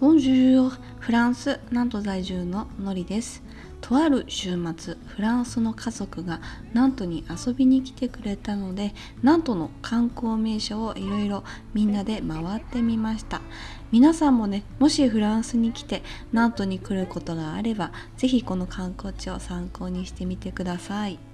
ボンジュールフランス南都在住ののりです。とある週末フランスの家族が南都に遊びに来てくれたので南都の観光名所をいろいろみんなで回ってみました。皆さんもねもしフランスに来て南都に来ることがあれば是非この観光地を参考にしてみてください。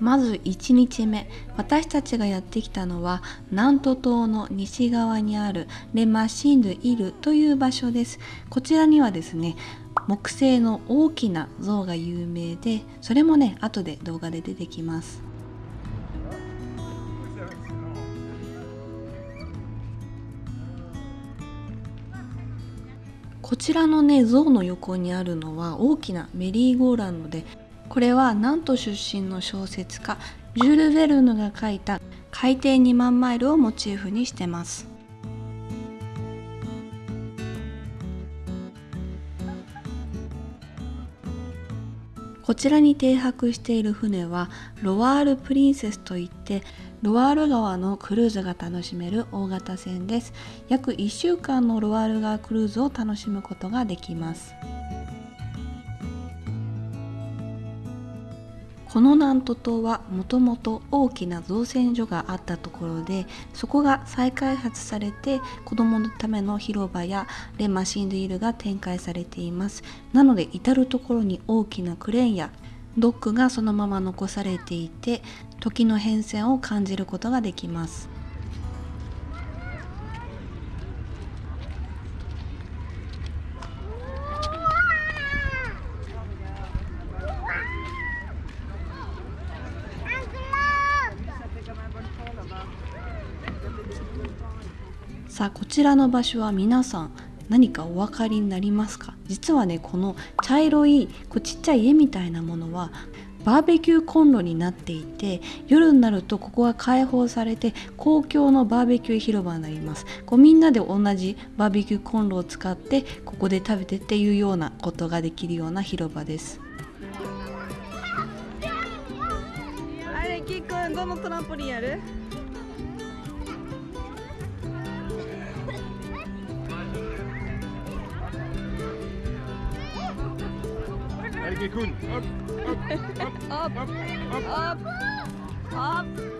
まず1日目。私たちがやってきたのは南都島の西側にあるレマシンド・イルという場所です。こちらにはですね木製の大きな像が有名でそれもね後で動画で出てきます。こちらのね像の横にあるのは大きなメリーゴーランドでこれは南都出身の小説家ジュール・ヴェルヌが書いた「海底2万マイル」をモチーフにしてます。こちらに停泊している船はロワール・プリンセスといってロワール川のクルーズが楽しめる大型船です。約1週間のロワール川クルーズを楽しむことができます。この南都島はもともと大きな造船所があったところでそこが再開発されて子どものための広場やレマシンディールが展開されています。なので至る所に大きなクレーンやドックがそのまま残されていて時の変遷を感じることができます。さあこちらの場所は皆さん何かお分かりになりますか？実はねこの茶色いこうちっちゃい家みたいなものはバーベキューコンロになっていて夜になるとここが開放されて公共のバーベキュー広場になります。こうみんなで同じバーベキューコンロを使ってここで食べてっていうようなことができるような広場です。あれキックどのトランポリンやる？Sekunden. Hopp, hopp, hopp, hopp, hopp, hopp, hopp.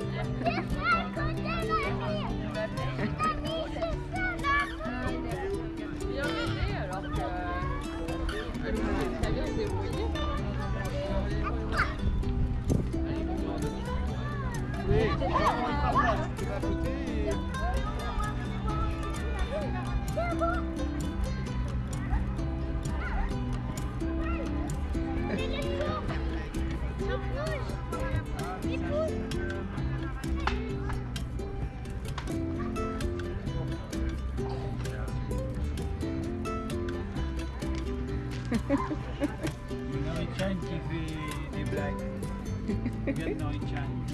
you know it change if they, black. You get no change.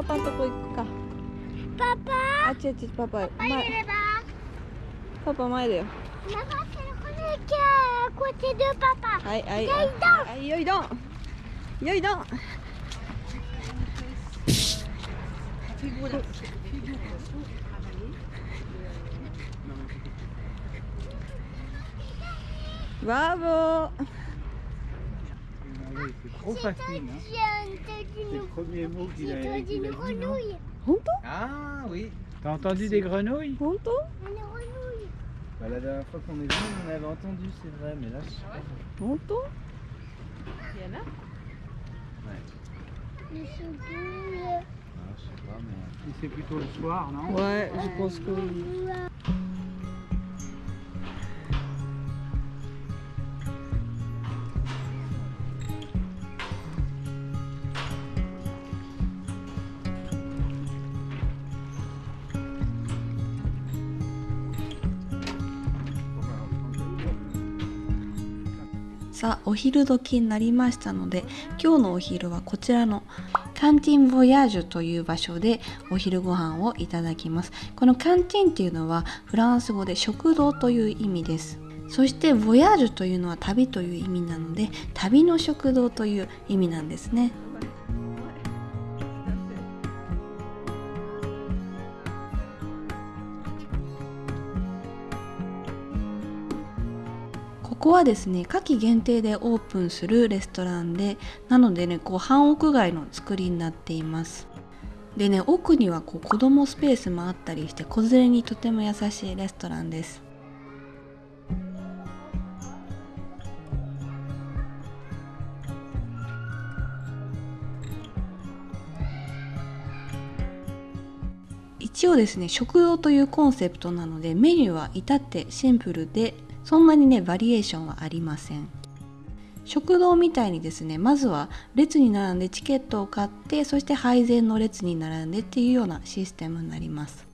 パパのとこ行くか。パパあ、違う違う、パパ。入前れればパパ前だよ。Maman, c'est le premier qui est à côté de papa. はい、はい。よいどんはい、よいどん。よいどん。ブラボー。Ah C'est trop facile. Hein. C'est le premier mot qu'il a, qu a, dit. Grenouille. Ah oui. T'as entendu des grenouilles Honto Une grenouille. Bah, la dernière fois qu'on est venu, on avait entendu, c'est vrai, mais là, je sais pas. Il y en a Ouais. Les ah, je sais pas, mais... C'est plutôt le soir, non? Ouais, je pense que... さあお昼時になりましたので今日のお昼はこちらのカンティン・ボヤージュという場所でお昼ご飯をいただきます。このカンティンっていうのはフランス語で食堂という意味です。そしてボヤージュというのは旅という意味なので旅の食堂という意味なんですね。ここはですね夏季限定でオープンするレストランでなのでねこう半屋外の作りになっています。でね奥にはこう子供スペースもあったりして子連れにとても優しいレストランです。一応ですね食堂というコンセプトなのでメニューは至ってシンプルでそんなにねバリエーションはありません。食堂みたいにですねまずは列に並んでチケットを買ってそして配膳の列に並んでっていうようなシステムになります。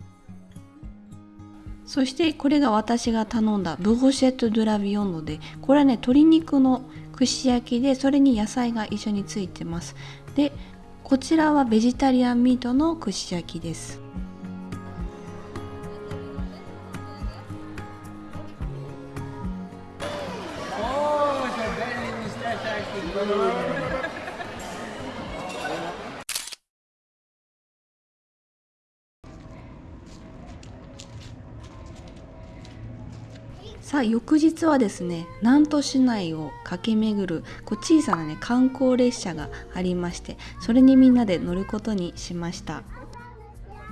そしてこれが私が頼んだ brochette de la viande でこれはね鶏肉の串焼きでそれに野菜が一緒についてます。でこちらはベジタリアンミートの串焼きです。さあ翌日はですね南都市内を駆け巡るこう小さなね観光列車がありましてそれにみんなで乗ることにしました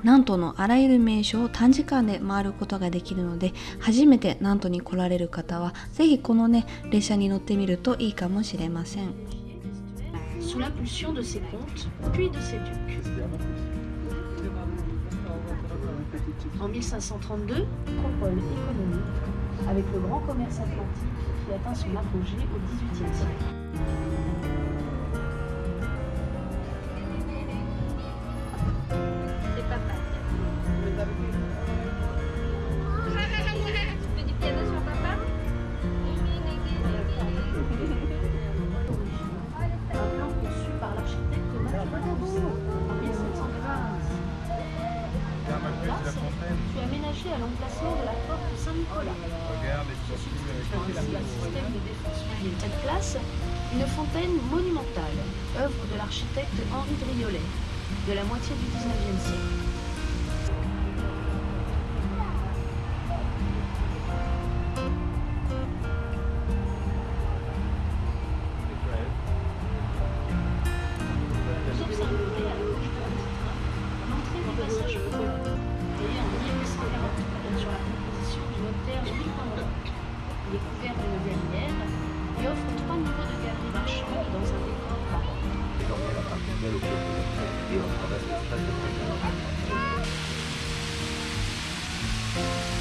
南都のあらゆる名所を短時間で回ることができるので初めて南都に来られる方は是非このね列車に乗ってみるといいかもしれません sous l'impulsion de ses comtes, puis de ses ducs. En 1532, métropole économique avec le grand commerce atlantique qui atteint son apogée au XVIIIe siècle. Fut aménagé à l'emplacement de la porte Saint-Nicolas. Se substituant ainsi un système de défense place, une fontaine monumentale, œuvre de l'architecte Henri Driolet, de la moitié du 19e siècle. いうような形で使ってます。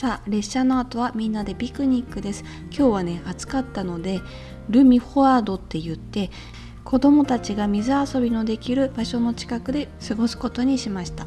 さあ列車の後はみんなでピクニックです。今日はね暑かったのでルミフォワードって言って子供たちが水遊びのできる場所の近くで過ごすことにしました。